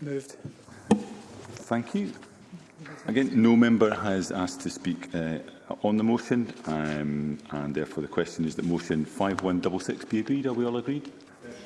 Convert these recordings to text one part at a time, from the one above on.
Moved. Thank you. Again, no member has asked to speak uh, on the motion, um, and therefore the question is that motion 5166 be agreed. Are we all agreed? Yes.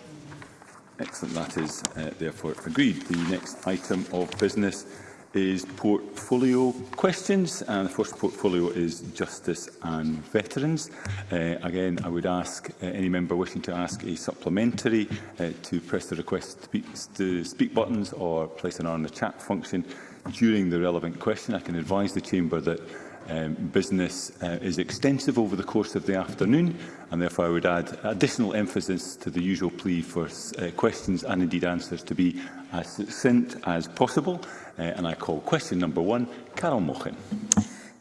Excellent. That is uh, therefore agreed. The next item of business is portfolio questions, and the first portfolio is justice and veterans. Uh, again, I would ask uh, any member wishing to ask a supplementary uh, to press the request speak, to speak buttons or place an R in the chat function during the relevant question. I can advise the chamber that um, business uh, is extensive over the course of the afternoon, and therefore I would add additional emphasis to the usual plea for uh, questions and indeed answers to be as succinct as possible. Uh, and I call question number one, Carol Mochen.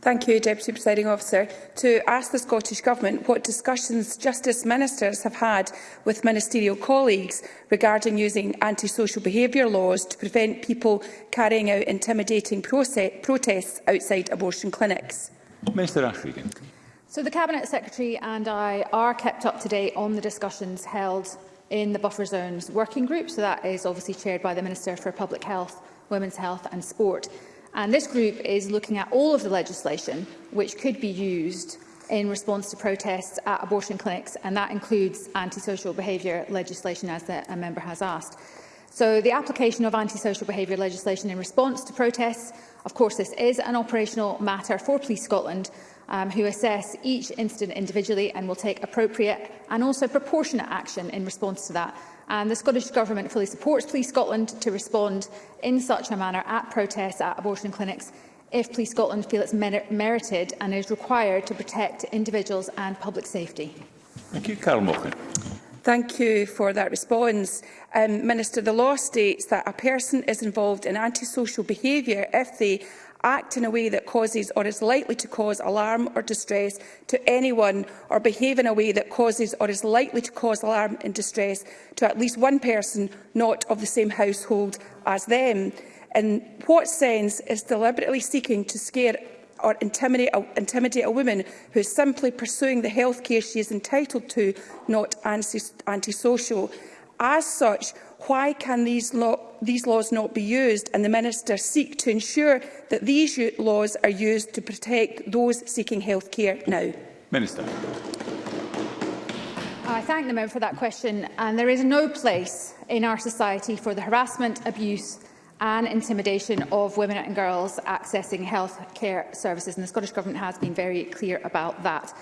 Thank you, Deputy Presiding Officer. To ask the Scottish Government what discussions Justice Ministers have had with ministerial colleagues regarding using antisocial behaviour laws to prevent people carrying out intimidating protests outside abortion clinics. Minister Ashregan. So the Cabinet Secretary and I are kept up to date on the discussions held in the Buffer Zones Working Group. So that is obviously chaired by the Minister for Public Health, Women's Health and Sport. And this group is looking at all of the legislation which could be used in response to protests at abortion clinics, and that includes antisocial behaviour legislation, as the, a member has asked. So the application of antisocial behaviour legislation in response to protests, of course this is an operational matter for Police Scotland, um, who assess each incident individually and will take appropriate and also proportionate action in response to that And the Scottish Government fully supports Police Scotland to respond in such a manner at protests at abortion clinics if Police Scotland feel it's mer merited and is required to protect individuals and public safety. Thank you, Carol Mockin. Thank you for that response. Um, Minister, the law states that a person is involved in antisocial behaviour if they act in a way that causes or is likely to cause alarm or distress to anyone or behave in a way that causes or is likely to cause alarm and distress to at least one person not of the same household as them. In what sense is deliberately seeking to scare or intimidate a, intimidate a woman who is simply pursuing the health care she is entitled to, not antisocial? As such, why can these, law, these laws not be used and the Minister seek to ensure that these laws are used to protect those seeking health care now? Minister. I thank the member for that question and there is no place in our society for the harassment, abuse and intimidation of women and girls accessing health care services and the Scottish Government has been very clear about that.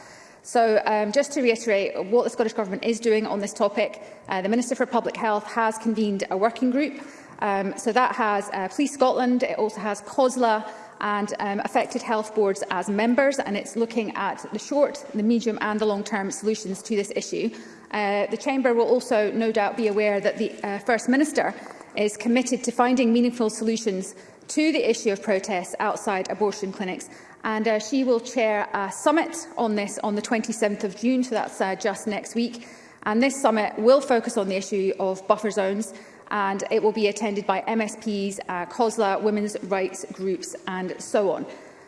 So um, just to reiterate what the Scottish Government is doing on this topic, uh, the Minister for Public Health has convened a working group. Um, so that has uh, Police Scotland, it also has COSLA, and um, affected health boards as members, and it's looking at the short, the medium and the long-term solutions to this issue. Uh, the Chamber will also no doubt be aware that the uh, First Minister is committed to finding meaningful solutions to the issue of protests outside abortion clinics and uh, she will chair a summit on this on the 27th of June, so that's uh, just next week. And this summit will focus on the issue of buffer zones, and it will be attended by MSPs, uh, COSLA, women's rights groups, and so on.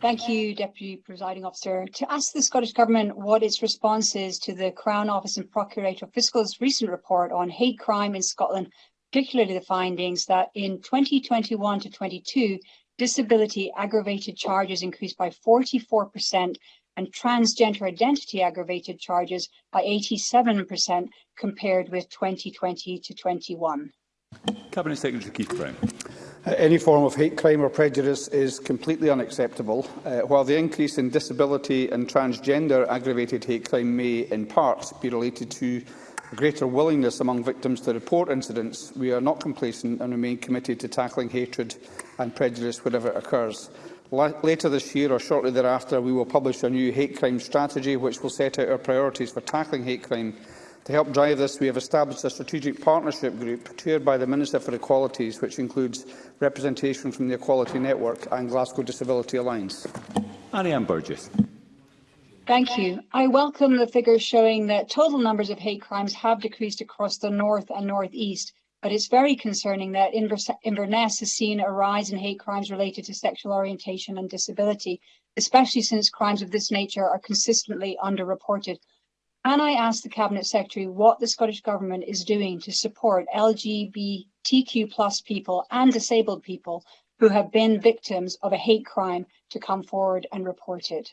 Thank you, Deputy Presiding Officer. To ask the Scottish Government what its response is to the Crown Office and Procurator of Fiscal's recent report on hate crime in Scotland, particularly the findings that in 2021 to 22, disability aggravated charges increased by 44% and transgender identity aggravated charges by 87% compared with 2020 to 21. Cabinet Secretary Keith Brown. Uh, any form of hate crime or prejudice is completely unacceptable. Uh, while the increase in disability and transgender aggravated hate crime may, in part, be related to greater willingness among victims to report incidents, we are not complacent and remain committed to tackling hatred and prejudice wherever it occurs. Later this year or shortly thereafter, we will publish a new hate crime strategy which will set out our priorities for tackling hate crime. To help drive this, we have established a strategic partnership group chaired by the Minister for Equalities, which includes representation from the Equality Network and Glasgow Disability Alliance. Marianne Burgess. Thank you. I welcome the figures showing that total numbers of hate crimes have decreased across the north and north east, But it's very concerning that Inverness has seen a rise in hate crimes related to sexual orientation and disability, especially since crimes of this nature are consistently underreported. And I ask the Cabinet Secretary what the Scottish Government is doing to support LGBTQ plus people and disabled people who have been victims of a hate crime to come forward and report it?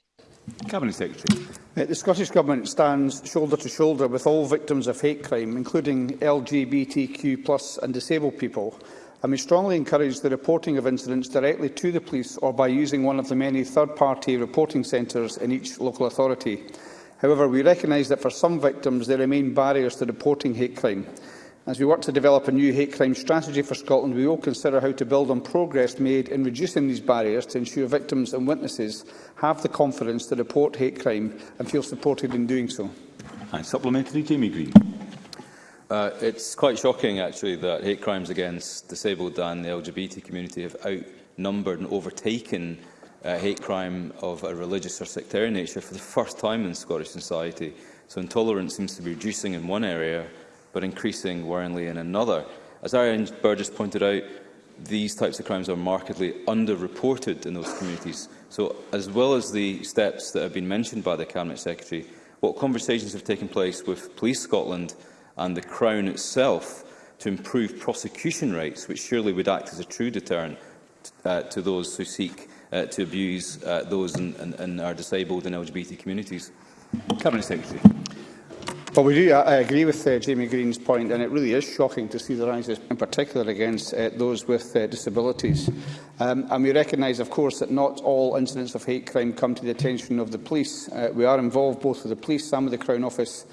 Cabinet Secretary. Uh, the Scottish Government stands shoulder to shoulder with all victims of hate crime, including LGBTQ and disabled people, and we strongly encourage the reporting of incidents directly to the police or by using one of the many third-party reporting centres in each local authority. However, we recognise that for some victims there remain barriers to reporting hate crime. As we work to develop a new hate crime strategy for Scotland, we will consider how to build on progress made in reducing these barriers to ensure victims and witnesses have the confidence to report hate crime and feel supported in doing so. And supplementary, Jamie Green. Uh, it's quite shocking, actually, that hate crimes against disabled and the LGBT community have outnumbered and overtaken uh, hate crime of a religious or sectarian nature for the first time in Scottish society. So intolerance seems to be reducing in one area but increasing worryingly in another. As Arian Burgess pointed out, these types of crimes are markedly underreported in those communities. So, as well as the steps that have been mentioned by the Cabinet Secretary, what conversations have taken place with Police Scotland and the Crown itself to improve prosecution rates, which surely would act as a true deterrent uh, to those who seek uh, to abuse uh, those in, in, in our disabled and LGBT communities? Cabinet Secretary. But we do, uh, I agree with uh, Jamie Green's point, and it really is shocking to see the rises, in particular against uh, those with uh, disabilities. Um, and we recognise, of course, that not all incidents of hate crime come to the attention of the police. Uh, we are involved both with the police and with the Crown Office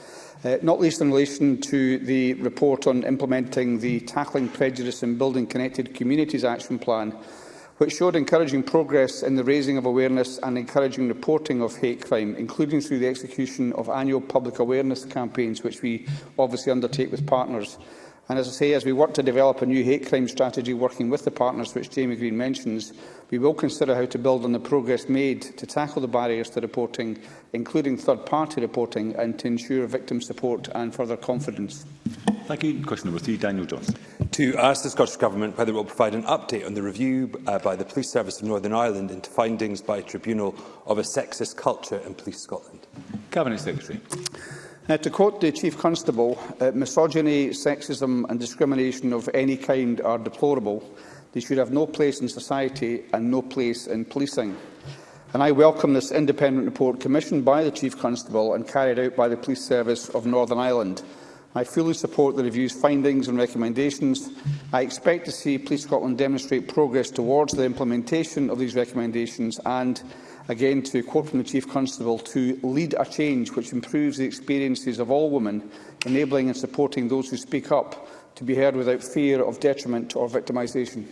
uh, not least in relation to the report on implementing the Tackling Prejudice and Building Connected Communities Action Plan, which showed encouraging progress in the raising of awareness and encouraging reporting of hate crime, including through the execution of annual public awareness campaigns, which we obviously undertake with partners. And as I say, as we work to develop a new hate crime strategy working with the partners which Jamie Green mentions, we will consider how to build on the progress made to tackle the barriers to reporting, including third-party reporting, and to ensure victim support and further confidence. Thank you. Question number three, Daniel Johnson. To ask the Scottish Government whether it will provide an update on the review uh, by the Police Service of Northern Ireland into findings by a tribunal of a sexist culture in Police Scotland. Cabinet Secretary. Now, to quote the Chief Constable, uh, misogyny, sexism and discrimination of any kind are deplorable. They should have no place in society and no place in policing. And I welcome this independent report commissioned by the Chief Constable and carried out by the Police Service of Northern Ireland. I fully support the review's findings and recommendations. I expect to see Police Scotland demonstrate progress towards the implementation of these recommendations and, again to quote from the Chief Constable, to lead a change which improves the experiences of all women, enabling and supporting those who speak up to be heard without fear of detriment or victimisation.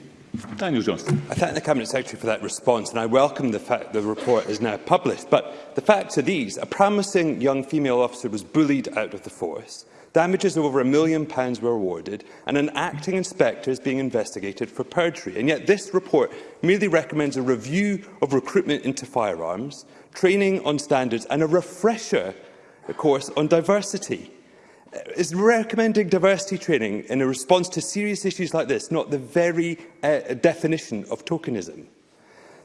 Daniel Johnston. I thank the Cabinet Secretary for that response and I welcome the fact the report is now published. But the facts are these. A promising young female officer was bullied out of the force. Damages of over a million pounds were awarded, and an acting inspector is being investigated for perjury. And yet this report merely recommends a review of recruitment into firearms, training on standards and a refresher course on diversity. Is recommending diversity training in a response to serious issues like this not the very uh, definition of tokenism?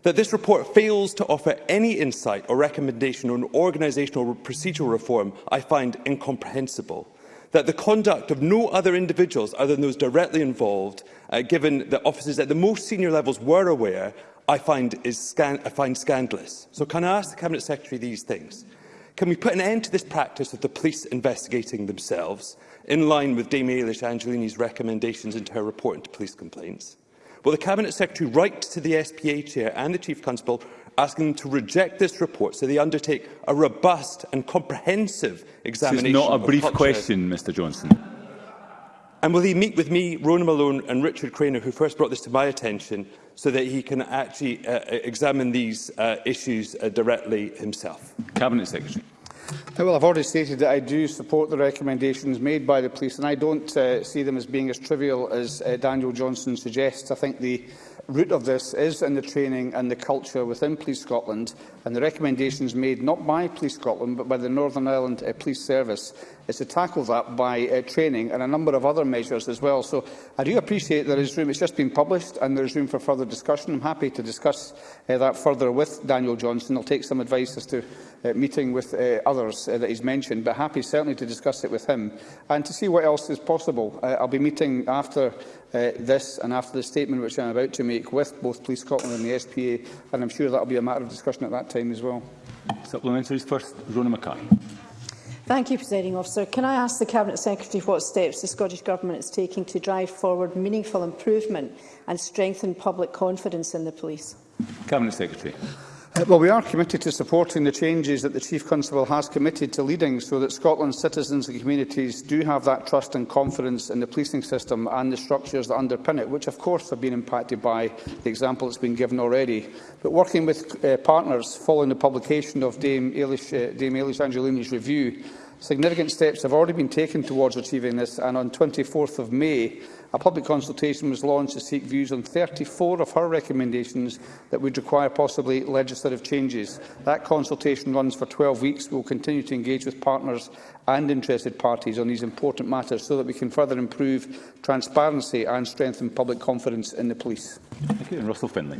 that this report fails to offer any insight or recommendation on organisational procedural reform I find incomprehensible that the conduct of no other individuals other than those directly involved, uh, given that officers at the most senior levels were aware, I find, is I find scandalous. So can I ask the Cabinet Secretary these things? Can we put an end to this practice of the police investigating themselves, in line with Dame Eilish Angelini's recommendations into her report into police complaints? Will the Cabinet Secretary write to the SPA Chair and the Chief Constable asking them to reject this report so they undertake a robust and comprehensive examination. This is not a brief question, Mr Johnson. And will he meet with me, Rona Malone and Richard Craner, who first brought this to my attention, so that he can actually uh, uh examine these uh, issues uh, directly himself? Cabinet Secretary. Uh, well, I've already stated that I do support the recommendations made by the police, and I don't uh, see them as being as trivial as uh, Daniel Johnson suggests. I think the root of this is in the training and the culture within Police Scotland and the recommendations made not by Police Scotland but by the Northern Ireland uh, Police Service is to tackle that by uh, training and a number of other measures as well. So I do appreciate there is room. It's just been published and there is room for further discussion. I'm happy to discuss uh, that further with Daniel Johnson. I'll take some advice as to uh, meeting with uh, others uh, that he's mentioned, but happy certainly to discuss it with him and to see what else is possible. Uh, I'll be meeting after uh, this and after the statement which I'm about to make with both Police Scotland and the SPA, and I'm sure that'll be a matter of discussion at that time time as well. Supplementaries first, Rona Mackay. Thank you, Presiding Officer. Can I ask the Cabinet Secretary what steps the Scottish Government is taking to drive forward meaningful improvement and strengthen public confidence in the police? Cabinet Secretary. Uh, well, we are committed to supporting the changes that the Chief Constable has committed to leading so that Scotland's citizens and communities do have that trust and confidence in the policing system and the structures that underpin it, which of course have been impacted by the example that's been given already. But working with uh, partners following the publication of Dame Eilish, uh, Dame Eilish Angelini's review, Significant steps have already been taken towards achieving this, and on 24th of May, a public consultation was launched to seek views on 34 of her recommendations that would require possibly legislative changes. That consultation runs for 12 weeks. We will continue to engage with partners and interested parties on these important matters so that we can further improve transparency and strengthen public confidence in the police. Thank you. And Russell Finlay.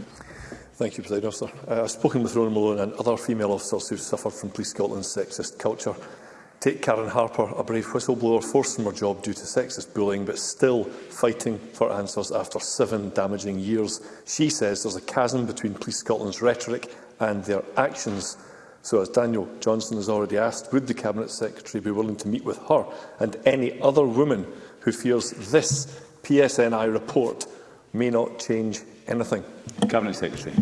Thank you, President Officer. Uh, I've spoken with Rona Malone and other female officers who have suffered from Police Scotland's sexist culture. Take Karen Harper, a brave whistleblower forced from her job due to sexist bullying, but still fighting for answers after seven damaging years. She says there's a chasm between Police Scotland's rhetoric and their actions. So, as Daniel Johnson has already asked, would the Cabinet Secretary be willing to meet with her and any other woman who fears this PSNI report may not change anything? Cabinet Secretary.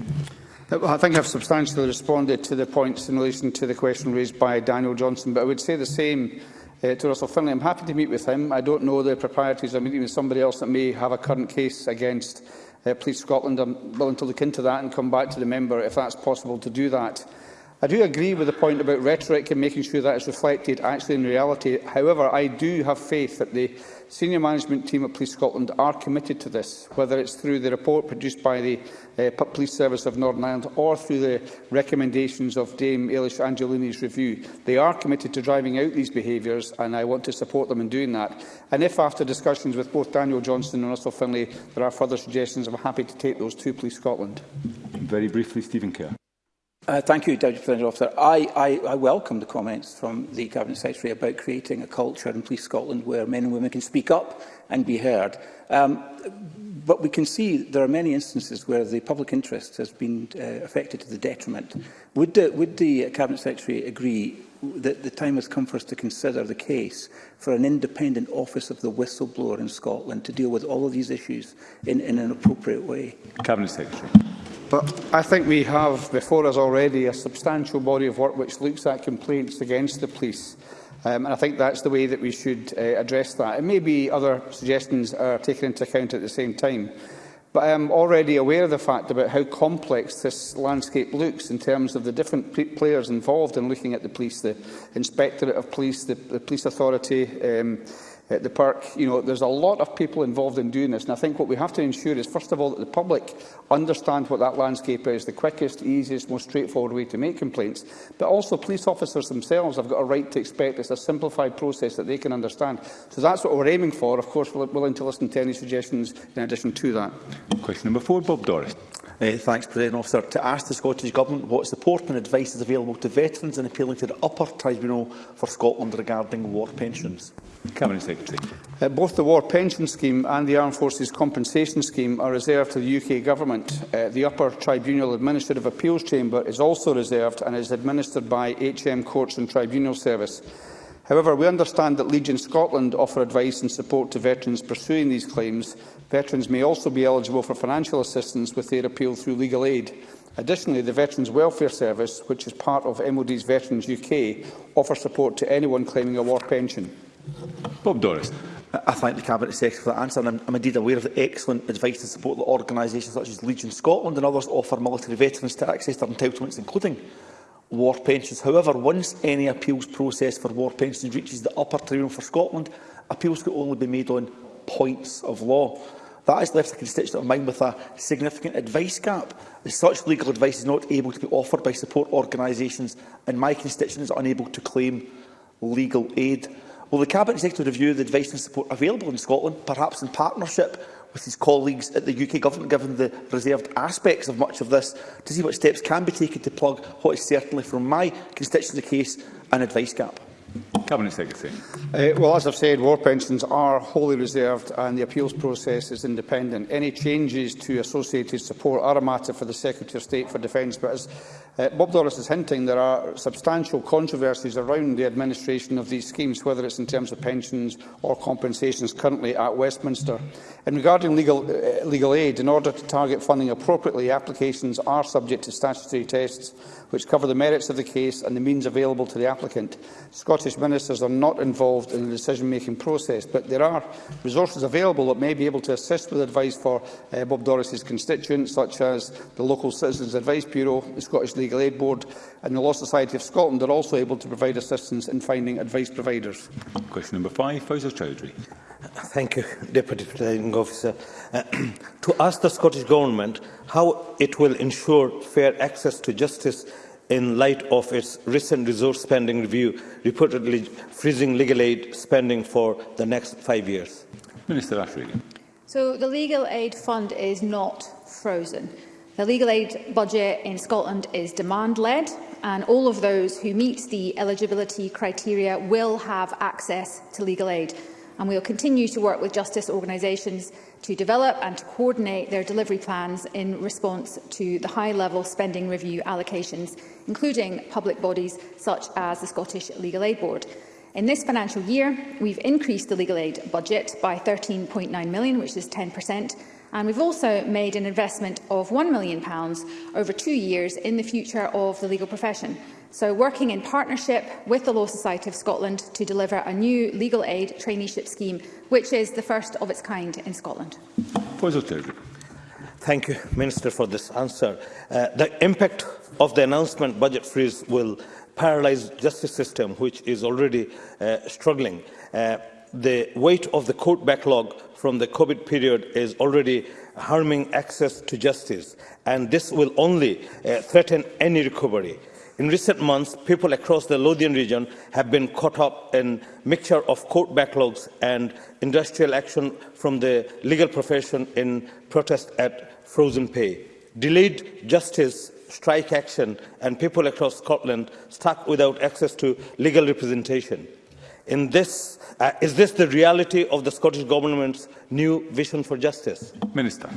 Uh, I think I've substantially responded to the points in relation to the question raised by Daniel Johnson, but I would say the same uh, to Russell Finlay. I'm happy to meet with him. I don't know the proprieties of meeting with somebody else that may have a current case against uh, Police Scotland. I'm willing to look into that and come back to the member if that's possible to do that. I do agree with the point about rhetoric and making sure that is reflected actually in reality. However, I do have faith that the senior management team at Police Scotland are committed to this, whether it's through the report produced by the uh, Police Service of Northern Ireland or through the recommendations of Dame Eilish Angelini's review. They are committed to driving out these behaviours, and I want to support them in doing that. And if, after discussions with both Daniel Johnston and Russell Finlay, there are further suggestions, I'm happy to take those to Police Scotland. Very briefly, Stephen Kerr. Uh, thank you, Deputy President Officer. I, I, I welcome the comments from the Cabinet Secretary about creating a culture in Police Scotland where men and women can speak up and be heard. Um, but we can see there are many instances where the public interest has been uh, affected to the detriment. Would the, would the Cabinet Secretary agree that the time has come for us to consider the case for an independent office of the whistleblower in Scotland to deal with all of these issues in, in an appropriate way? Cabinet Secretary. But I think we have before us already a substantial body of work which looks at complaints against the police. Um, and I think that's the way that we should uh, address that. And maybe other suggestions are taken into account at the same time. But I am already aware of the fact about how complex this landscape looks in terms of the different players involved in looking at the police, the Inspectorate of Police, the, the Police Authority, um, at the park. You know, there's a lot of people involved in doing this, and I think what we have to ensure is, first of all, that the public understand what that landscape is, the quickest, easiest, most straightforward way to make complaints. But also, police officers themselves have got a right to expect it's a simplified process that they can understand. So that's what we're aiming for. Of course, we're willing to listen to any suggestions in addition to that. Question number four, Bob Doris. Uh, thanks, President Officer. To ask the Scottish Government what support and advice is available to veterans in appealing to the Upper Tribunal for Scotland regarding war pensions. Mm -hmm. Cabinet Secretary. Uh, both the War Pension Scheme and the Armed Forces Compensation Scheme are reserved to the UK Government. Uh, the Upper Tribunal Administrative Appeals Chamber is also reserved and is administered by HM Courts and Tribunal Service. However, we understand that Legion Scotland offer advice and support to veterans pursuing these claims. Veterans may also be eligible for financial assistance with their appeal through legal aid. Additionally, the Veterans Welfare Service, which is part of MOD's Veterans UK, offers support to anyone claiming a war pension. Bob Doris. I thank the Cabinet Secretary for that answer, and I'm, indeed aware of the excellent advice and support that organisations such as Legion Scotland and others offer military veterans to access their entitlements, including war pensions. However, once any appeals process for war pensions reaches the upper tribunal for Scotland, appeals can only be made on points of law. That has left a constituent of mine with a significant advice gap. As such, legal advice is not able to be offered by support organisations, and my constituents are unable to claim legal aid. Will the Cabinet Secretary review the advice and support available in Scotland, perhaps in partnership with his colleagues at the UK Government, given the reserved aspects of much of this, to see what steps can be taken to plug what is certainly, from my constituency case, an advice gap? Cabinet Secretary. Uh, well, as I've said, war pensions are wholly reserved and the appeals process is independent. Any changes to associated support are a matter for the Secretary of State for Defence, but as Uh, Bob Doris is hinting there are substantial controversies around the administration of these schemes, whether it's in terms of pensions or compensations currently at Westminster. And regarding legal, uh, legal aid, in order to target funding appropriately, applications are subject to statutory tests which cover the merits of the case and the means available to the applicant. Scottish ministers are not involved in the decision-making process, but there are resources available that may be able to assist with advice for uh, Bob Doris's constituents, such as the Local Citizens Advice Bureau, the Scottish Legal Aid Board and the Law Society of Scotland are also able to provide assistance in finding advice providers. Question number five, Faisal Chowdhury. Thank you, Deputy Presiding Officer. Uh, to ask the Scottish Government how it will ensure fair access to justice in light of its recent resource spending review reportedly freezing legal aid spending for the next five years? Minister Ashregan. So the legal aid fund is not frozen. The legal aid budget in Scotland is demand-led and all of those who meet the eligibility criteria will have access to legal aid. And we will continue to work with justice organisations to develop and to coordinate their delivery plans in response to the high-level spending review allocations, including public bodies such as the Scottish Legal Aid Board. In this financial year, we've increased the legal aid budget by £13.9 million, which is 10%, and we've also made an investment of £1 million over two years in the future of the legal profession, So working in partnership with the Law Society of Scotland to deliver a new legal aid traineeship scheme, which is the first of its kind in Scotland. Thank you, Minister, for this answer. Uh, the impact of the announcement budget freeze will paralyse justice system, which is already uh, struggling. Uh, the weight of the court backlog from the COVID period is already harming access to justice, and this will only uh, threaten any recovery. In recent months, people across the Lothian region have been caught up in a mixture of court backlogs and industrial action from the legal profession in protest at frozen pay. Delayed justice, strike action, and people across Scotland stuck without access to legal representation. In this, uh, is this the reality of the Scottish Government's new vision for justice? Minister.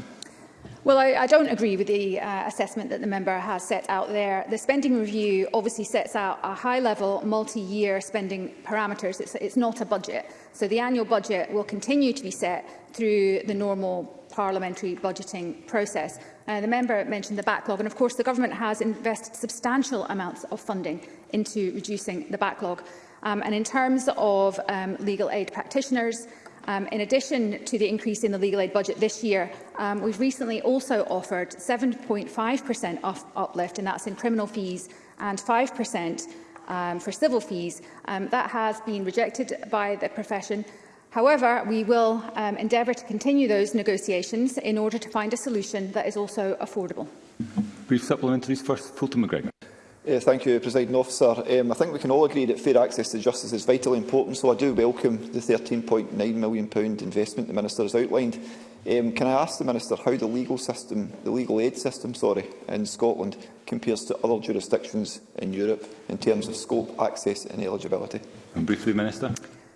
Well, I, I don't agree with the uh, assessment that the member has set out there. The spending review obviously sets out a high-level, multi-year spending parameters. It's, it's not a budget. So the annual budget will continue to be set through the normal parliamentary budgeting process. Uh, the member mentioned the backlog, and of course the government has invested substantial amounts of funding into reducing the backlog. Um, and in terms of um, legal aid practitioners, Um, in addition to the increase in the legal aid budget this year, um, we've recently also offered 7.5% uplift, and that's in criminal fees, and 5% um, for civil fees. Um, that has been rejected by the profession. However, we will um, endeavour to continue those negotiations in order to find a solution that is also affordable. Brief supplementaries first, Fulton McGregor. Yeah, thank you, President Officer. Um, I think we can all agree that fair access to justice is vitally important, so I do welcome the £13.9 million investment the Minister has outlined. Um, can I ask the Minister how the legal system, the legal aid system sorry, in Scotland compares to other jurisdictions in Europe in terms of scope, access and eligibility? And briefly, Minister.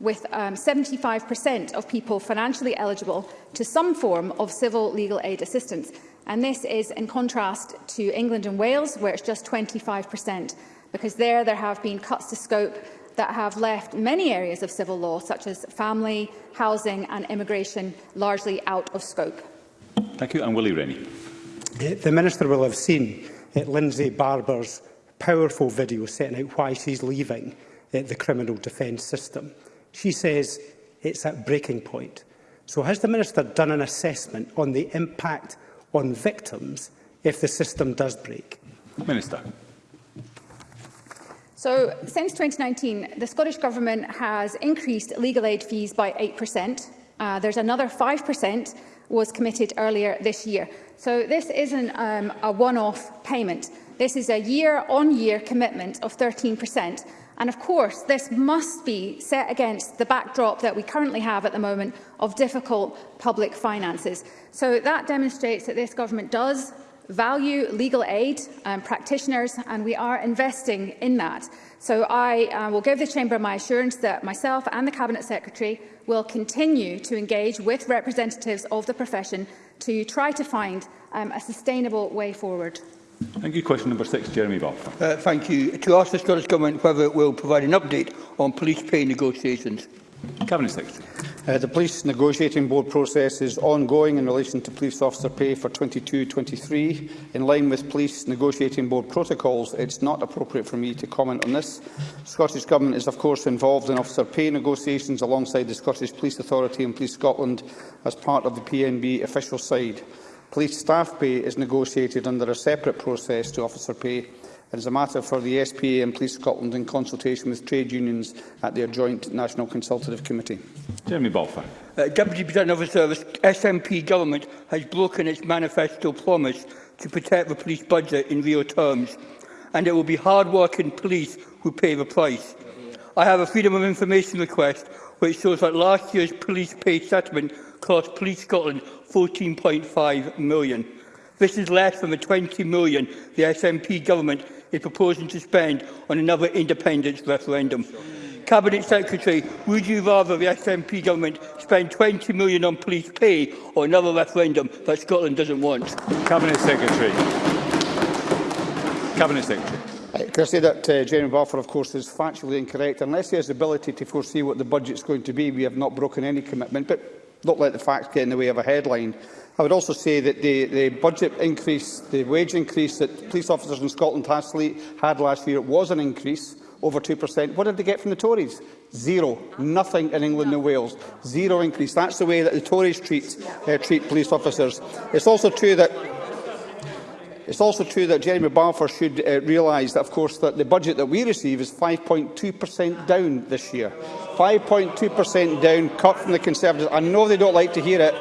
with 75% um, of people financially eligible to some form of civil legal aid assistance. And this is in contrast to England and Wales, where it's just 25%, because there there have been cuts to scope that have left many areas of civil law, such as family, housing and immigration, largely out of scope. Thank you. And Willie Rennie. The Minister will have seen eh, Lindsay Barber's powerful video setting out why she's leaving eh, the criminal defence system. She says it's at breaking point. So has the Minister done an assessment on the impact on victims if the system does break? Minister. So, since 2019, the Scottish Government has increased legal aid fees by 8%. Uh, there's another 5% was committed earlier this year. So this isn't um, a one-off payment. This is a year-on-year -year commitment of 13%. And of course, this must be set against the backdrop that we currently have at the moment of difficult public finances. So that demonstrates that this government does value legal aid um, practitioners, and we are investing in that. So I uh, will give the Chamber my assurance that myself and the Cabinet Secretary will continue to engage with representatives of the profession to try to find um, a sustainable way forward. Thank you. Question number six, Jeremy Balfour. Uh, thank you. To ask the Scottish Government whether it will provide an update on police pay negotiations. Cabinet Secretary. Uh, the Police Negotiating Board process is ongoing in relation to police officer pay for 22-23. In line with Police Negotiating Board protocols, it's not appropriate for me to comment on this. Scottish Government is, of course, involved in officer pay negotiations alongside the Scottish Police Authority and Police Scotland as part of the PNB official side. Police staff pay is negotiated under a separate process to officer pay It is a matter for the SPA and Police Scotland in consultation with trade unions at their joint National Consultative Committee. Jeremy Balfour. Uh, Deputy President of the Service, SNP Government has broken its manifesto promise to protect the police budget in real terms, and it will be hard-working police who pay the price. I have a Freedom of Information request which shows that last year's police pay settlement cost Police Scotland £14.5 million. This is less than the 20 million the SNP government is proposing to spend on another independence referendum. Cabinet Secretary, would you rather the SNP government spend 20 million on police pay or another referendum that Scotland doesn't want? Cabinet Secretary. Cabinet Secretary. Can I say that uh, Jeremy Balfour, of course, is factually incorrect. Unless he has the ability to foresee what the budget's going to be, we have not broken any commitment. But don't let the facts get in the way of a headline. I would also say that the, the budget increase, the wage increase that police officers in Scotland had last year was an increase over 2%. What did they get from the Tories? Zero. Nothing in England and Wales. Zero increase. That's the way that the Tories treat, uh, treat police officers. It's also true that It's also true that Jeremy Balfour should uh, realise that, of course, that the budget that we receive is 5.2% down this year. 5.2% down, cut from the Conservatives. I know they don't like to hear it,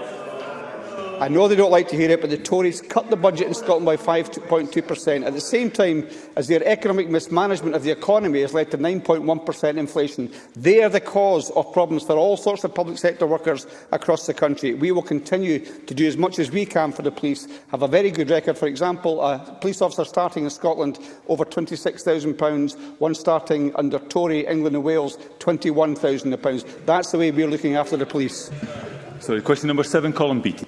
I know they don't like to hear it, but the Tories cut the budget in Scotland by 5.2% at the same time as their economic mismanagement of the economy has led to 9.1% inflation. They are the cause of problems for all sorts of public sector workers across the country. We will continue to do as much as we can for the police, have a very good record. For example, a police officer starting in Scotland over £26,000, one starting under Tory England and Wales, £21,000. That's the way we're looking after the police. Sorry, question number seven, Colin Beattie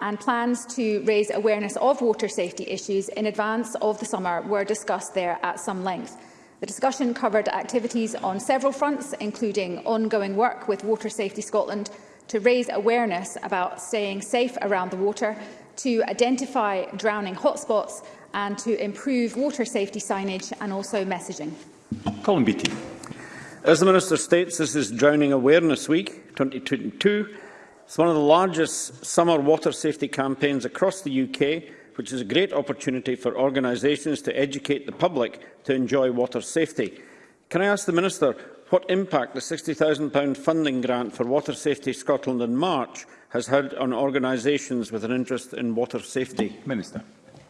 and plans to raise awareness of water safety issues in advance of the summer were discussed there at some length. The discussion covered activities on several fronts, including ongoing work with Water Safety Scotland to raise awareness about staying safe around the water, to identify drowning hotspots and to improve water safety signage and also messaging. Colin Beattie. As the Minister states, this is Drowning Awareness Week 2022 It's one of the largest summer water safety campaigns across the UK, which is a great opportunity for organisations to educate the public to enjoy water safety. Can I ask the Minister what impact the £60,000 funding grant for Water Safety Scotland in March has had on organisations with an interest in water safety? Minister.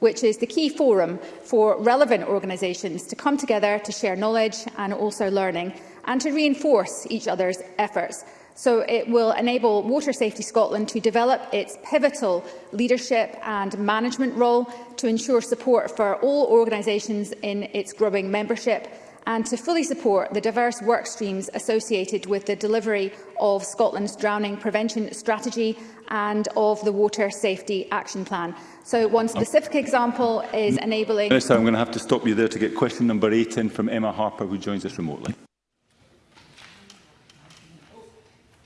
which is the key forum for relevant organisations to come together to share knowledge and also learning and to reinforce each other's efforts. So it will enable Water Safety Scotland to develop its pivotal leadership and management role to ensure support for all organisations in its growing membership and to fully support the diverse work streams associated with the delivery of Scotland's drowning prevention strategy and of the Water Safety Action Plan. So one specific example is enabling... Minister, I'm going to have to stop you there to get question number eight in from Emma Harper, who joins us remotely.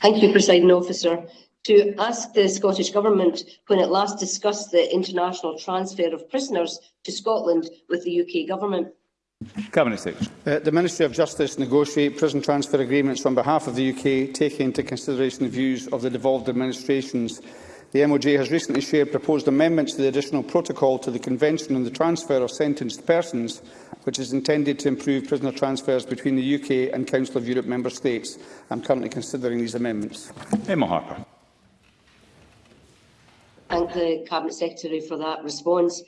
Thank you, Presiding Officer. To ask the Scottish Government when it last discussed the international transfer of prisoners to Scotland with the UK Government Cabinet Secretary. Uh, the Ministry of Justice negotiate prison transfer agreements on behalf of the UK, taking into consideration the views of the devolved administrations. The MOJ has recently shared proposed amendments to the additional protocol to the Convention on the Transfer of Sentenced Persons, which is intended to improve prisoner transfers between the UK and Council of Europe member states. I currently considering these amendments. Emma Harper. Thank the Cabinet Secretary for that response.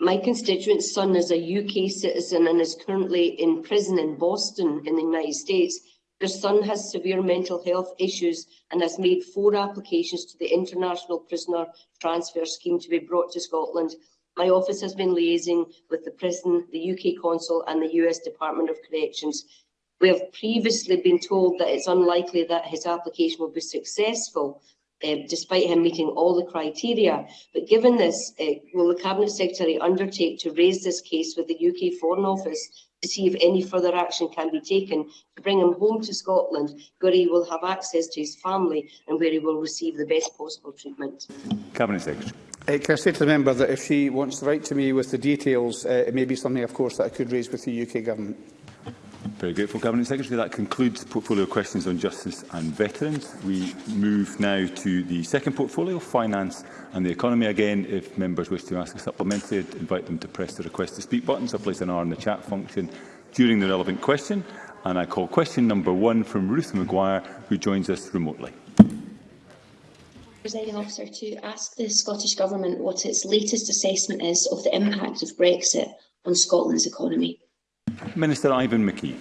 My constituent's son is a UK citizen and is currently in prison in Boston in the United States. Their son has severe mental health issues and has made four applications to the International Prisoner Transfer Scheme to be brought to Scotland. My office has been liaising with the prison, the UK Consul and the US Department of Corrections. We have previously been told that it's unlikely that his application will be successful, uh, despite him meeting all the criteria. But given this, uh, will the Cabinet Secretary undertake to raise this case with the UK Foreign Office to see if any further action can be taken to bring him home to Scotland, where he will have access to his family and where he will receive the best possible treatment? Cabinet Secretary. Uh, can I say to the member that if she wants to write to me with the details, uh, it may be something, of course, that I could raise with the UK Government very grateful, Governing Secretary. That concludes the portfolio questions on justice and veterans. We move now to the second portfolio, finance and the economy. Again, if members wish to ask a supplementary, I'd invite them to press the request to speak button, so place an R in the chat function during the relevant question. And I call question number one from Ruth Maguire, who joins us remotely. Presiding Officer, to ask the Scottish Government what its latest assessment is of the impact of Brexit on Scotland's economy. Minister Ivan McKee.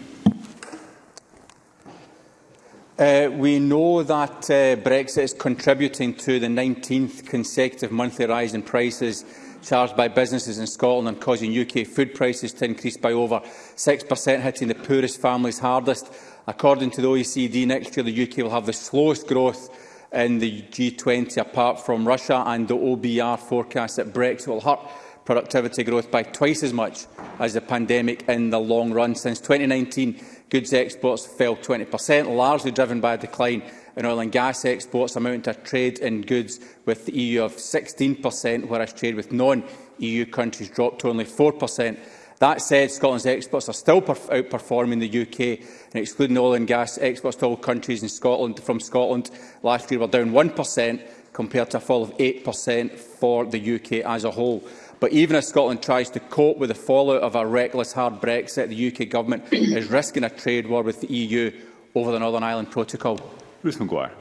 Uh, we know that uh, Brexit is contributing to the 19th consecutive monthly rise in prices charged by businesses in Scotland and causing UK food prices to increase by over 6%, hitting the poorest families hardest. According to the OECD, next year the UK will have the slowest growth in the G20 apart from Russia and the OBR forecasts that Brexit will hurt productivity growth by twice as much as the pandemic in the long run. Since 2019, goods exports fell 20%, largely driven by a decline in oil and gas exports, amounting to a trade in goods with the EU of 16%, whereas trade with non-EU countries dropped to only 4%. That said, Scotland's exports are still outperforming the UK, and excluding oil and gas exports to all countries in Scotland from Scotland last year were down 1%, compared to a fall of 8% for the UK as a whole. But even as Scotland tries to cope with the fallout of a reckless hard Brexit, the UK Government is risking a trade war with the EU over the Northern Ireland Protocol. Ruth McGuire.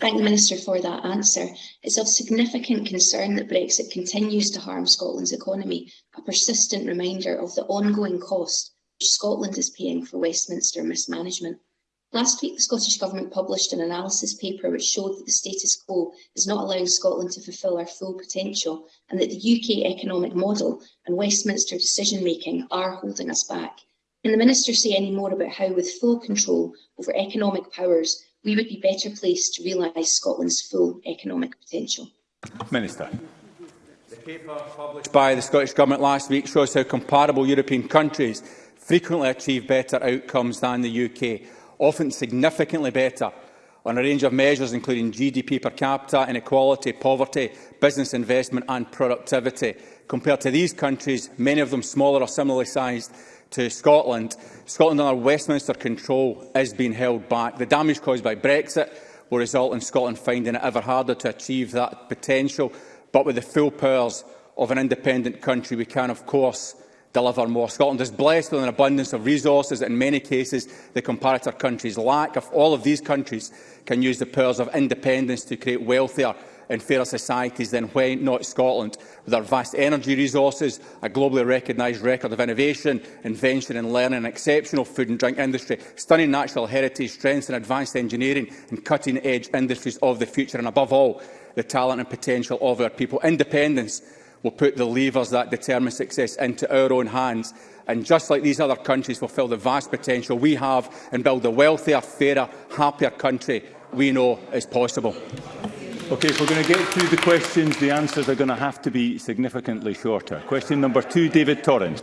Thank the Minister for that answer. It's of significant concern that Brexit continues to harm Scotland's economy, a persistent reminder of the ongoing cost which Scotland is paying for Westminster mismanagement. Last week, the Scottish Government published an analysis paper which showed that the status quo is not allowing Scotland to fulfil our full potential and that the UK economic model and Westminster decision-making are holding us back. Can the Minister say any more about how, with full control over economic powers, we would be better placed to realise Scotland's full economic potential? Minister. The paper published by the Scottish Government last week shows how comparable European countries frequently achieve better outcomes than the UK often significantly better on a range of measures including GDP per capita, inequality, poverty, business investment and productivity. Compared to these countries, many of them smaller or similarly sized to Scotland, Scotland under Westminster control is being held back. The damage caused by Brexit will result in Scotland finding it ever harder to achieve that potential, but with the full powers of an independent country, we can, of course, deliver more. Scotland is blessed with an abundance of resources that in many cases the comparator countries lack. If all of these countries can use the powers of independence to create wealthier and fairer societies, then why not Scotland? With our vast energy resources, a globally recognised record of innovation, invention and learning, an exceptional food and drink industry, stunning natural heritage, strengths and advanced engineering and cutting-edge industries of the future, and above all, the talent and potential of our people. Independence will put the levers that determine success into our own hands. And just like these other countries, fulfil the vast potential we have and build a wealthier, fairer, happier country we know is possible. Okay, if we're going to get through the questions, the answers are going to have to be significantly shorter. Question number two, David Torrance.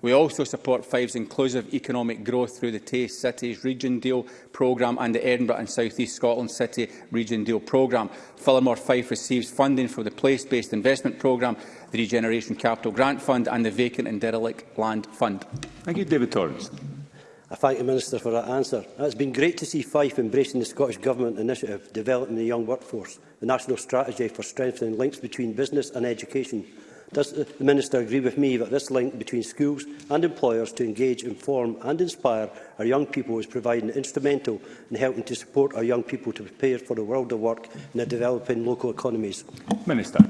We also support Five's inclusive economic growth through the Tay Cities Region Deal programme and the Edinburgh and South East Scotland City Region Deal programme. Fulhamore Fife receives funding for the Place-Based Investment Programme, the Regeneration Capital Grant Fund and the Vacant and Derelict Land Fund. Thank you, David Torrance. I thank the Minister for that answer. It's been great to see Fife embracing the Scottish Government initiative Developing the Young Workforce, the national strategy for strengthening links between business and education. Does uh, the Minister agree with me that this link between schools and employers to engage, inform and inspire our young people is providing instrumental in helping to support our young people to prepare for the world of work in the developing local economies? Minister.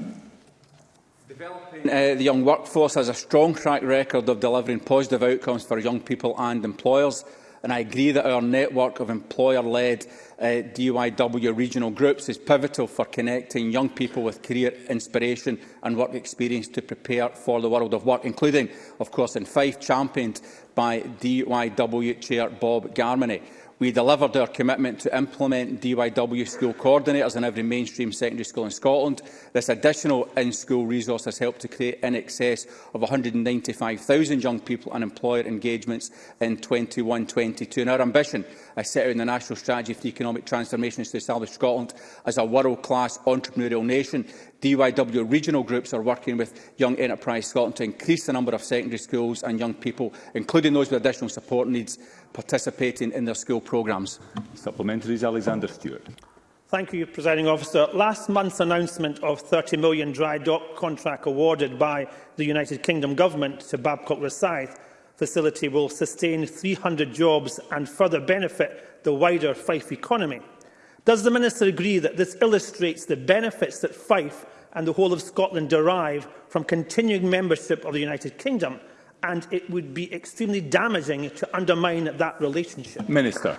Developing uh, the young workforce has a strong track record of delivering positive outcomes for young people and employers, and I agree that our network of employer-led uh, DUIW regional groups is pivotal for connecting young people with career inspiration and work experience to prepare for the world of work, including, of course, in Fife, championed by DUIW Chair Bob Garmany. We delivered our commitment to implement DYW school coordinators in every mainstream secondary school in Scotland. This additional in-school resource has helped to create in excess of 195,000 young people and employer engagements in 21-22. our ambition uh, set out in the National Strategy for Economic Transformation to establish Scotland as a world-class entrepreneurial nation. DYW regional groups are working with Young Enterprise Scotland to increase the number of secondary schools and young people, including those with additional support needs, participating in their school programmes. Supplementaries, Alexander Stewart. Thank you, Presiding Officer. Last month's announcement of £30 million dry dock contract awarded by the United Kingdom Government to Babcock Resyth facility will sustain 300 jobs and further benefit the wider Fife economy. Does the Minister agree that this illustrates the benefits that Fife and the whole of Scotland derive from continuing membership of the United Kingdom and it would be extremely damaging to undermine that relationship? Minister.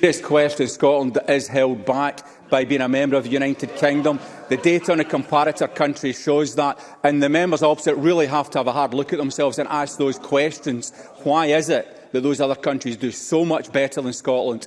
This question, Scotland is held back by being a member of the United Kingdom. The data on the comparator country shows that, and the members opposite really have to have a hard look at themselves and ask those questions. Why is it that those other countries do so much better than Scotland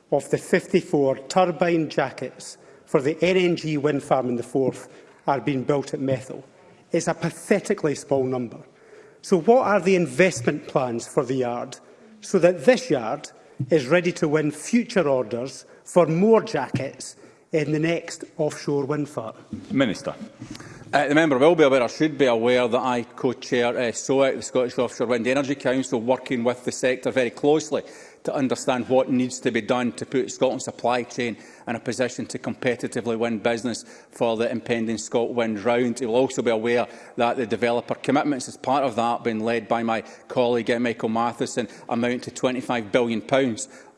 of the 54 turbine jackets for the NNG wind farm in the Forth are being built at Methyl. It's a pathetically small number. So what are the investment plans for the yard so that this yard is ready to win future orders for more jackets in the next offshore wind farm? Minister. Uh, the member will be aware, or should be aware, that I co-chair uh, SOEC, the Scottish Offshore Wind Energy Council, working with the sector very closely to understand what needs to be done to put Scotland's supply chain in a position to competitively win business for the impending ScotWind round. He will also be aware that the developer commitments as part of that, being led by my colleague uh, Michael Matheson, amount to £25 billion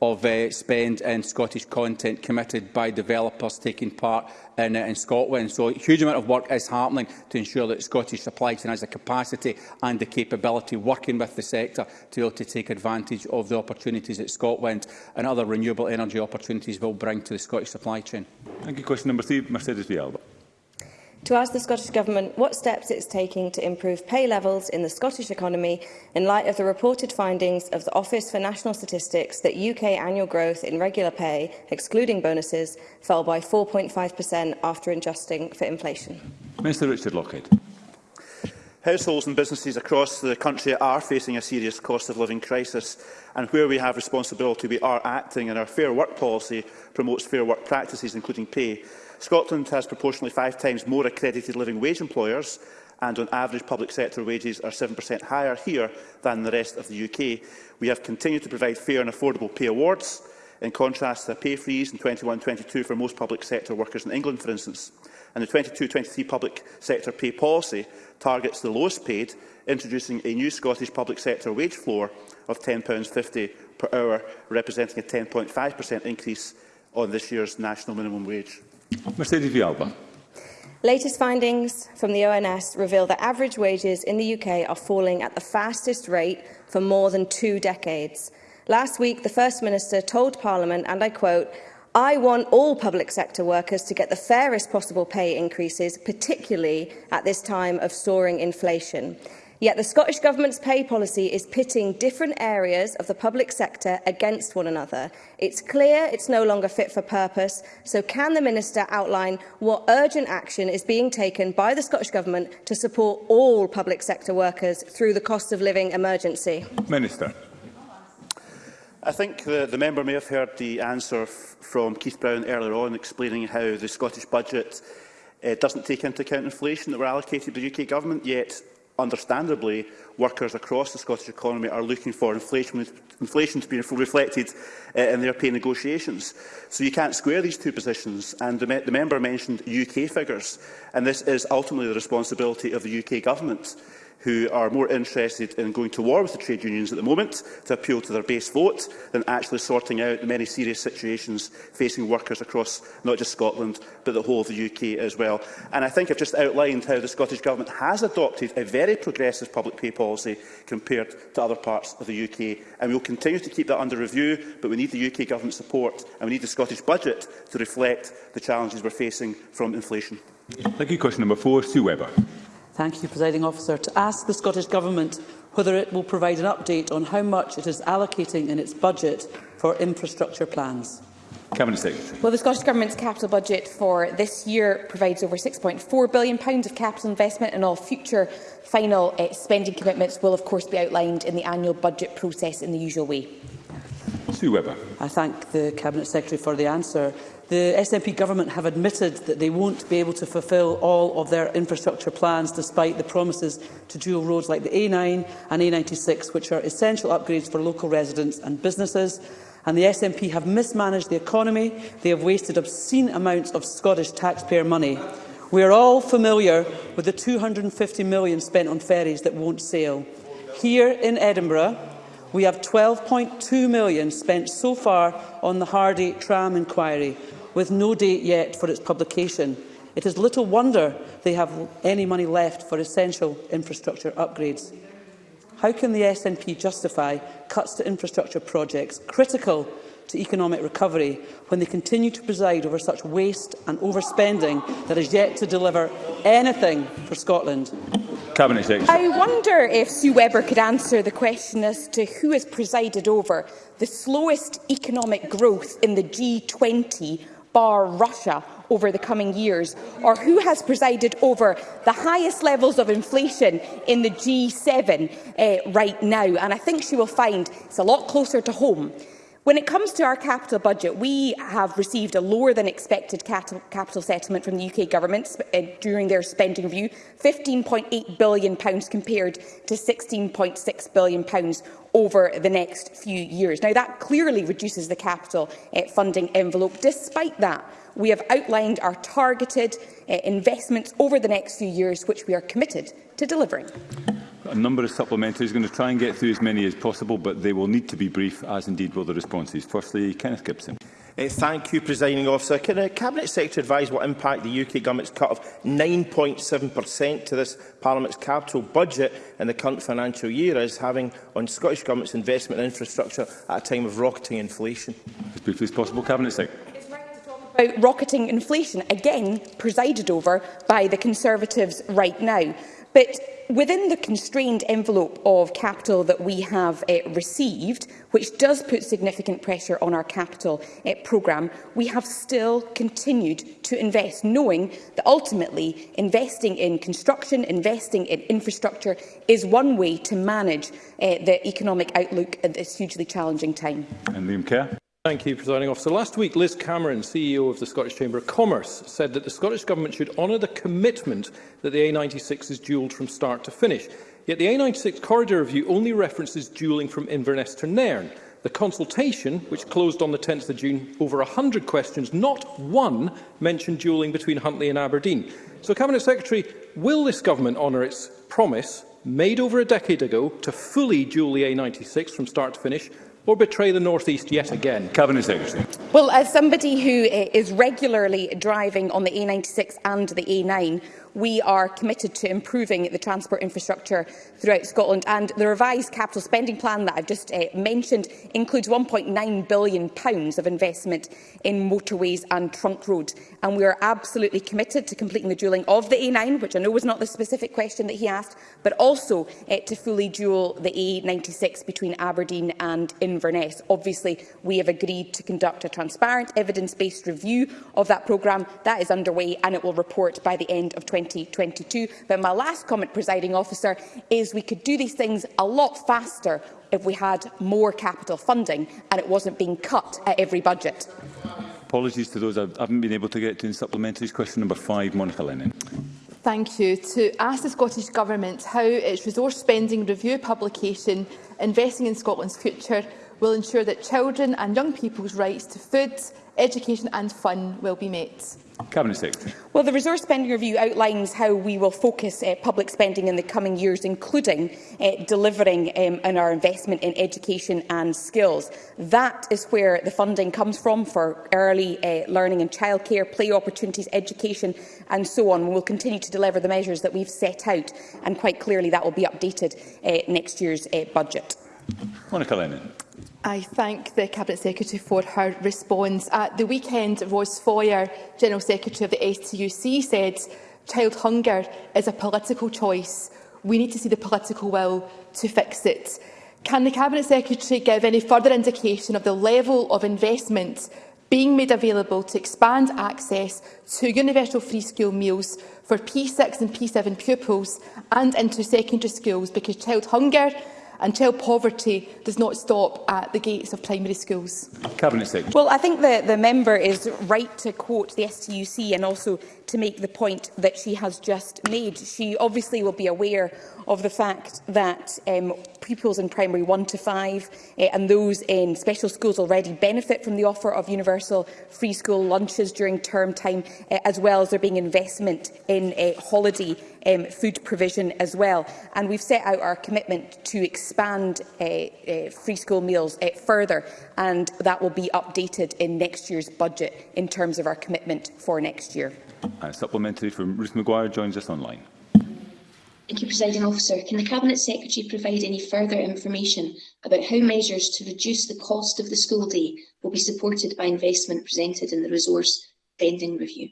of uh, spend in Scottish content committed by developers taking part in, uh, in Scotland. So a huge amount of work is happening to ensure that Scottish supply chain has the capacity and the capability working with the sector to be able to take advantage of the opportunities that Scotland and other renewable energy opportunities will bring to the Scottish Scottish supply chain. Thank you. Question number three, Mercedes Vialba. To ask the Scottish Government what steps it is taking to improve pay levels in the Scottish economy in light of the reported findings of the Office for National Statistics that UK annual growth in regular pay, excluding bonuses, fell by 4.5% after adjusting for inflation. Minister Richard Lockhead. Households and businesses across the country are facing a serious cost of living crisis and where we have responsibility we are acting and our Fair Work policy promotes fair work practices including pay. Scotland has proportionally five times more accredited living wage employers and on average public sector wages are 7% higher here than the rest of the UK. We have continued to provide fair and affordable pay awards, in contrast to a pay freeze in 21-22 for most public sector workers in England, for instance. And the 22-23 public sector pay policy targets the lowest paid, introducing a new Scottish public sector wage floor of £10.50 per hour, representing a 10.5% increase on this year's national minimum wage. Mercedes Vialba. Latest findings from the ONS reveal that average wages in the UK are falling at the fastest rate for more than two decades. Last week, the First Minister told Parliament, and I quote, I want all public sector workers to get the fairest possible pay increases, particularly at this time of soaring inflation. Yet the Scottish Government's pay policy is pitting different areas of the public sector against one another. It's clear it's no longer fit for purpose, so can the Minister outline what urgent action is being taken by the Scottish Government to support all public sector workers through the cost of living emergency? Minister. I think the, the member may have heard the answer from Keith Brown earlier on explaining how the Scottish budget uh, doesn't take into account inflation that were allocated by the UK government, yet understandably workers across the Scottish economy are looking for inflation, inflation to be reflected uh, in their pay negotiations. So you can't square these two positions and the, me the member mentioned UK figures and this is ultimately the responsibility of the UK government who are more interested in going to war with the trade unions at the moment to appeal to their base vote than actually sorting out the many serious situations facing workers across not just Scotland but the whole of the UK as well. And I think I've just outlined how the Scottish Government has adopted a very progressive public pay policy compared to other parts of the UK. And we'll continue to keep that under review, but we need the UK Government support and we need the Scottish budget to reflect the challenges we're facing from inflation. Thank you. Question number four, Sue Webber. Thank you, Presiding Officer. To ask the Scottish Government whether it will provide an update on how much it is allocating in its budget for infrastructure plans. Cabinet Secretary. Well, the Scottish Government's capital budget for this year provides over £6.4 billion of capital investment and all future final uh, spending commitments will of course be outlined in the annual budget process in the usual way. Sue Webber. I thank the Cabinet Secretary for the answer. The SNP government have admitted that they won't be able to fulfil all of their infrastructure plans despite the promises to dual roads like the A9 and A96, which are essential upgrades for local residents and businesses. And the SNP have mismanaged the economy. They have wasted obscene amounts of Scottish taxpayer money. We are all familiar with the £250 million spent on ferries that won't sail. Here in Edinburgh, we have £12.2 million spent so far on the Hardy tram inquiry, with no date yet for its publication, it is little wonder they have any money left for essential infrastructure upgrades. How can the SNP justify cuts to infrastructure projects critical to economic recovery when they continue to preside over such waste and overspending that is yet to deliver anything for Scotland? I wonder if Sue Webber could answer the question as to who has presided over the slowest economic growth in the G20 bar Russia over the coming years, or who has presided over the highest levels of inflation in the G7 uh, eh, right now. And I think she will find it's a lot closer to home When it comes to our capital budget, we have received a lower than expected capital settlement from the UK government uh, during their spending review, 15.8 billion pounds compared to 16.6 billion pounds over the next few years. Now, that clearly reduces the capital uh, funding envelope. Despite that, we have outlined our targeted uh, investments over the next few years, which we are committed to delivering a number of supplementaries. I'm going to try and get through as many as possible, but they will need to be brief, as indeed will the responses. Firstly, Kenneth Gibson. Uh, thank you, Presiding Officer. Can the uh, Cabinet Secretary advise what impact the UK Government's cut of 9.7% to this Parliament's capital budget in the current financial year is having on Scottish Government's investment in infrastructure at a time of rocketing inflation? As briefly as possible, Cabinet Secretary about rocketing inflation, again presided over by the Conservatives right now. But within the constrained envelope of capital that we have uh, received, which does put significant pressure on our capital uh, programme, we have still continued to invest, knowing that ultimately investing in construction, investing in infrastructure is one way to manage uh, the economic outlook at this hugely challenging time. And Liam Kerr. Thank you, Presiding Officer. Last week, Liz Cameron, CEO of the Scottish Chamber of Commerce, said that the Scottish Government should honour the commitment that the A96 is duelled from start to finish. Yet the A96 corridor review only references duelling from Inverness to Nairn. The consultation, which closed on the 10th of June, over 100 questions, not one mentioned duelling between Huntly and Aberdeen. So, Cabinet Secretary, will this government honour its promise made over a decade ago to fully duel the A96 from start to finish or betray the North East yet again? Cabinet Secretary. Well, as somebody who is regularly driving on the A96 and the A9, we are committed to improving the transport infrastructure throughout Scotland. And the revised capital spending plan that I've just uh, mentioned includes £1.9 billion pounds of investment in motorways and trunk roads. And we are absolutely committed to completing the duelling of the A9, which I know was not the specific question that he asked, but also uh, to fully duel the A96 between Aberdeen and Inverness. Obviously, we have agreed to conduct a transparent, evidence-based review of that programme. That is underway and it will report by the end of 20 2022. But my last comment, presiding officer, is we could do these things a lot faster if we had more capital funding and it wasn't being cut at every budget. Apologies to those I haven't been able to get to in supplementaries. Question number five, Monica Lennon. Thank you. To ask the Scottish Government how its resource spending review publication, Investing in Scotland's Future, will ensure that children and young people's rights to food, education and fun will be met. Cabinet Secretary. Well, the resource spending review outlines how we will focus uh, public spending in the coming years, including uh, delivering um, on our investment in education and skills. That is where the funding comes from for early uh, learning and childcare, play opportunities, education and so on. We will continue to deliver the measures that we've set out, and quite clearly that will be updated uh, next year's uh, budget. Monica Lennon. I thank the Cabinet Secretary for her response. At the weekend, Rose Foyer, General Secretary of the STUC, said child hunger is a political choice. We need to see the political will to fix it. Can the Cabinet Secretary give any further indication of the level of investment being made available to expand access to universal free school meals for P6 and P7 pupils and into secondary schools because child hunger and child poverty does not stop at the gates of primary schools. Cabinet Secretary. Well, I think the, the member is right to quote the STUC and also to make the point that she has just made. She obviously will be aware of the fact that um, pupils in primary 1 to 5 uh, eh, and those in special schools already benefit from the offer of universal free school lunches during term time, uh, as well as there being investment in uh, holiday um, food provision as well. And we've set out our commitment to expand uh, uh, free school meals uh, further, and that will be updated in next year's budget in terms of our commitment for next year. Uh, supplementary from Ruth Maguire joins us online. Thank you, Presiding Officer. Can the Cabinet Secretary provide any further information about how measures to reduce the cost of the school day will be supported by investment presented in the resource spending review?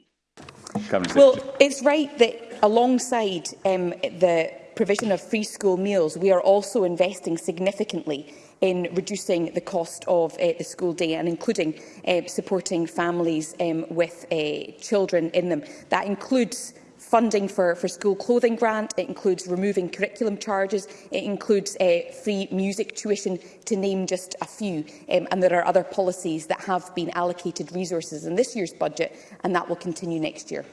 well, it's right that alongside um, the provision of free school meals, we are also investing significantly in reducing the cost of uh, the school day and including uh, supporting families um, with uh, children in them. That includes funding for, for school clothing grant, it includes removing curriculum charges, it includes uh, free music tuition, to name just a few. Um, and there are other policies that have been allocated resources in this year's budget, and that will continue next year.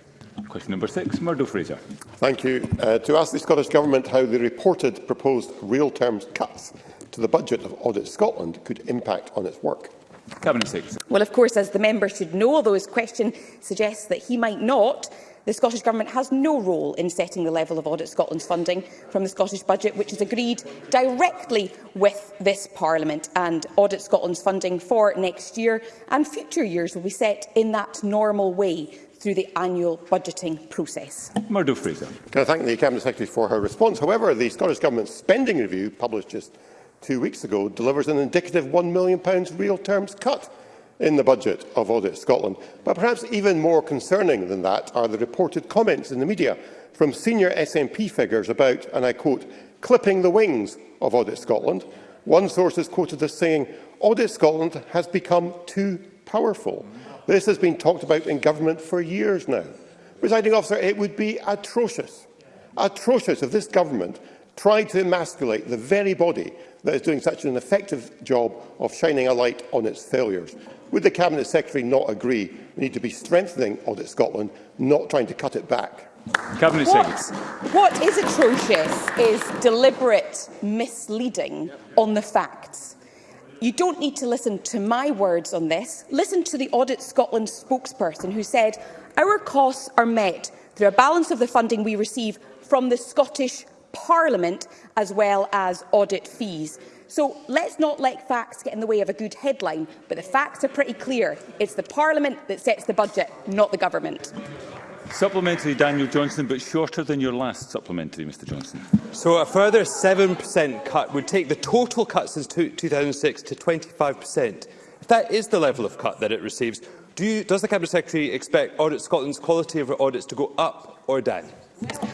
Question number six, Murdo Fraser. Thank you. Uh, to ask the Scottish Government how the reported proposed real terms cuts to the budget of Audit Scotland could impact on its work? Cabinet Secretary. Well, of course, as the member should know, although his question suggests that he might not, the Scottish Government has no role in setting the level of Audit Scotland's funding from the Scottish Budget, which is agreed directly with this Parliament. And Audit Scotland's funding for next year and future years will be set in that normal way through the annual budgeting process. Murdo Fraser. Can I thank the Cabinet Secretary for her response? However, the Scottish Government's spending review, published just two weeks ago delivers an indicative £1 million real terms cut in the budget of Audit Scotland. But perhaps even more concerning than that are the reported comments in the media from senior SNP figures about, and I quote, clipping the wings of Audit Scotland. One source is quoted as saying, Audit Scotland has become too powerful. This has been talked about in government for years now. Presiding officer, it would be atrocious, atrocious if this government tried to emasculate the very body that is doing such an effective job of shining a light on its failures. Would the Cabinet Secretary not agree we need to be strengthening Audit Scotland, not trying to cut it back? Cabinet what, what is atrocious is deliberate misleading on the facts. You don't need to listen to my words on this. Listen to the Audit Scotland spokesperson who said, our costs are met through a balance of the funding we receive from the Scottish Parliament as well as audit fees. So let's not let facts get in the way of a good headline, but the facts are pretty clear. It's the Parliament that sets the budget, not the government. Supplementary, Daniel Johnson, but shorter than your last supplementary, Mr Johnson. So a further 7% cut would take the total cut since 2006 to 25%. If that is the level of cut that it receives, do you, does the Cabinet Secretary expect Audit Scotland's quality of audits to go up or down?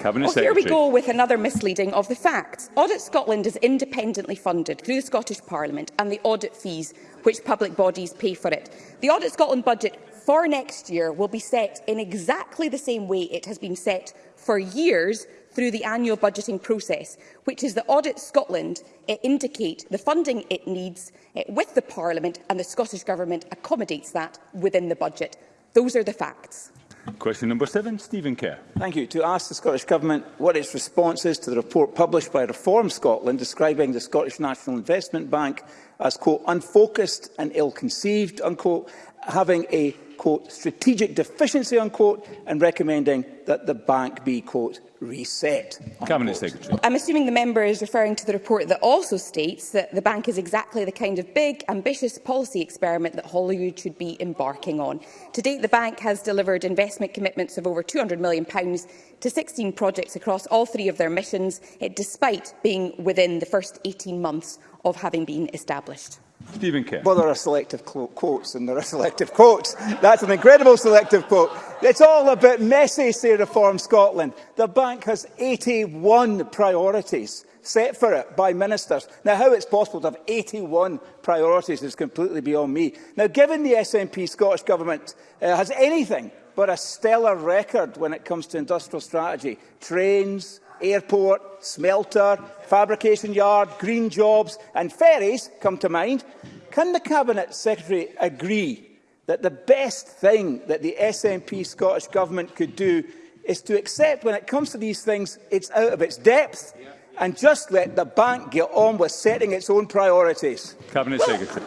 Cabinet well, Secretary. Here we go with another misleading of the facts. Audit Scotland is independently funded through the Scottish Parliament and the audit fees which public bodies pay for it. The Audit Scotland budget for next year will be set in exactly the same way it has been set for years through the annual budgeting process, which is that Audit Scotland it indicate the funding it needs it, with the Parliament and the Scottish Government accommodates that within the budget. Those are the facts. Question number seven, Stephen Kerr. Thank you. To ask the Scottish Government what its response is to the report published by Reform Scotland describing the Scottish National Investment Bank as, quote, unfocused and ill-conceived, unquote, having a quote, strategic deficiency, unquote, and recommending that the bank be, quote, reset. Cabinet Secretary. I'm assuming the member is referring to the report that also states that the bank is exactly the kind of big, ambitious policy experiment that Hollywood should be embarking on. To date, the bank has delivered investment commitments of over £200 million to 16 projects across all three of their missions, eh, despite being within the first 18 months of having been established. Stephen Kerr. Well, there are selective quotes and there are selective quotes. That's an incredible selective quote. It's all a bit messy, say Reform Scotland. The bank has 81 priorities set for it by ministers. Now, how it's possible to have 81 priorities is completely beyond me. Now, given the SNP Scottish Government uh, has anything but a stellar record when it comes to industrial strategy, trains, airport, smelter, fabrication yard, green jobs and ferries come to mind, can the Cabinet Secretary agree that the best thing that the SNP Scottish Government could do is to accept when it comes to these things it's out of its depth and just let the bank get on with setting its own priorities? Cabinet well, Secretary.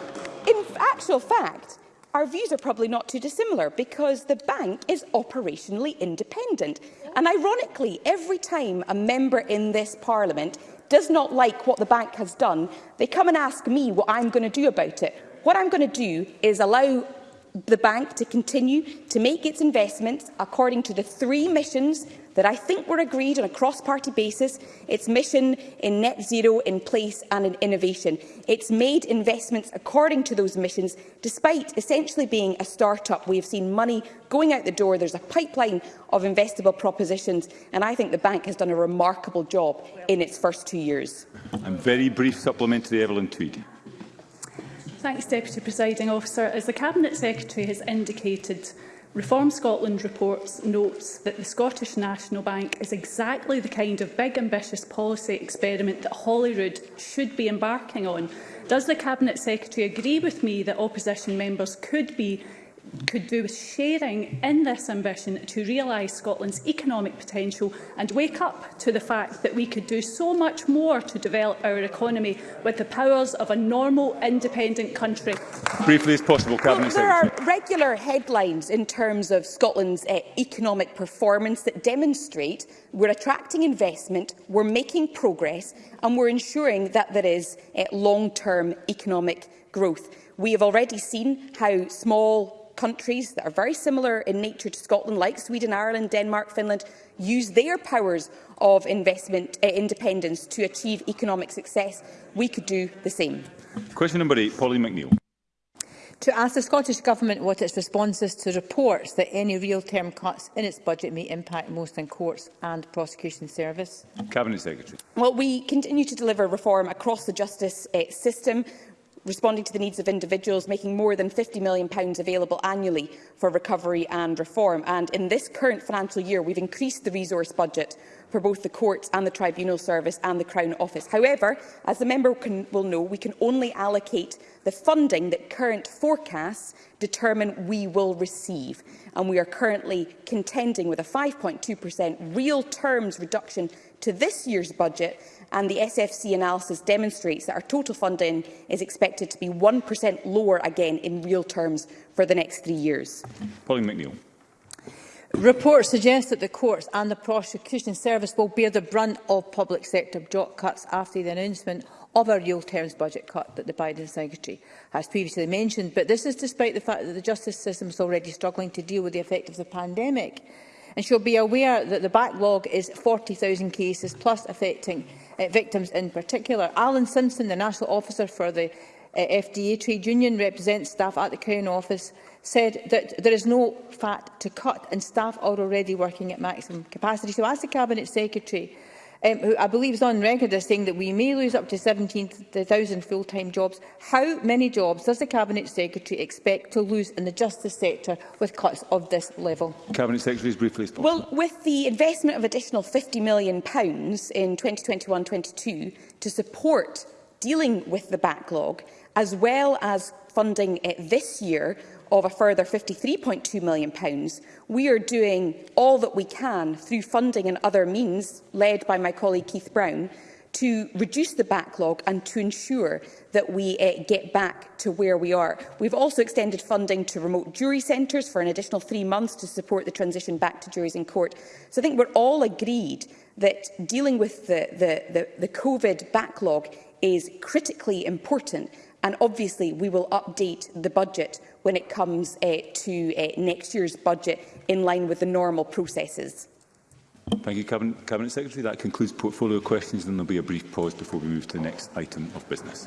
In actual fact, our views are probably not too dissimilar because the bank is operationally independent. And ironically, every time a member in this parliament does not like what the bank has done, they come and ask me what I'm going to do about it. What I'm going to do is allow the bank to continue to make its investments according to the three missions that I think were agreed on a cross-party basis, its mission in net zero in place and in innovation. It's made investments according to those missions, despite essentially being a start-up. We have seen money going out the door. There's a pipeline of investable propositions, and I think the bank has done a remarkable job in its first two years. I'm very brief supplementary, Evelyn Tweed. Thanks, Deputy Presiding Officer. As the Cabinet Secretary has indicated, Reform Scotland reports notes that the Scottish National Bank is exactly the kind of big ambitious policy experiment that Holyrood should be embarking on. Does the Cabinet Secretary agree with me that opposition members could be could do with sharing in this ambition to realise Scotland's economic potential and wake up to the fact that we could do so much more to develop our economy with the powers of a normal, independent country. Briefly as possible, Cabinet well, There are regular headlines in terms of Scotland's uh, economic performance that demonstrate we're attracting investment, we're making progress and we're ensuring that there is uh, long-term economic growth. We have already seen how small countries that are very similar in nature to Scotland, like Sweden, Ireland, Denmark, Finland, use their powers of investment uh, independence to achieve economic success, we could do the same. Question number eight, Pauline McNeill to ask the Scottish Government what its response is to reports that any real-term cuts in its budget may impact most in courts and prosecution service? Cabinet Secretary. Well, we continue to deliver reform across the justice uh, system responding to the needs of individuals, making more than £50 million available annually for recovery and reform. And in this current financial year, we've increased the resource budget for both the Courts and the Tribunal Service and the Crown Office. However, as the member can, will know, we can only allocate the funding that current forecasts determine we will receive. And we are currently contending with a 5.2% real terms reduction to this year's budget and the SFC analysis demonstrates that our total funding is expected to be 1% lower again in real terms for the next three years. Pauline McNeill. Reports suggest that the courts and the prosecution service will bear the brunt of public sector job cuts after the announcement of a real terms budget cut that the Biden Secretary has previously mentioned, but this is despite the fact that the justice system is already struggling to deal with the effect of the pandemic. And she'll be aware that the backlog is 40,000 cases, plus affecting uh, victims in particular. Alan Simpson, the National Officer for the uh, FDA Trade Union represents staff at the Crown Office, said that there is no fat to cut and staff are already working at maximum capacity. So as the Cabinet Secretary um, who I believe is on record as saying that we may lose up to 17,000 full-time jobs. How many jobs does the Cabinet Secretary expect to lose in the justice sector with cuts of this level? Cabinet Secretary, briefly as Well, with the investment of additional £50 million in 2021-22 to support dealing with the backlog, as well as funding uh, this year of a further £53.2 million, we are doing all that we can through funding and other means, led by my colleague Keith Brown, to reduce the backlog and to ensure that we uh, get back to where we are. We've also extended funding to remote jury centres for an additional three months to support the transition back to juries in court. So I think we're all agreed that dealing with the, the, the, the COVID backlog is critically important and obviously we will update the budget when it comes uh, to uh, next year's budget in line with the normal processes. Thank you, Cabinet, Cabinet Secretary. That concludes portfolio questions and there will be a brief pause before we move to the next item of business.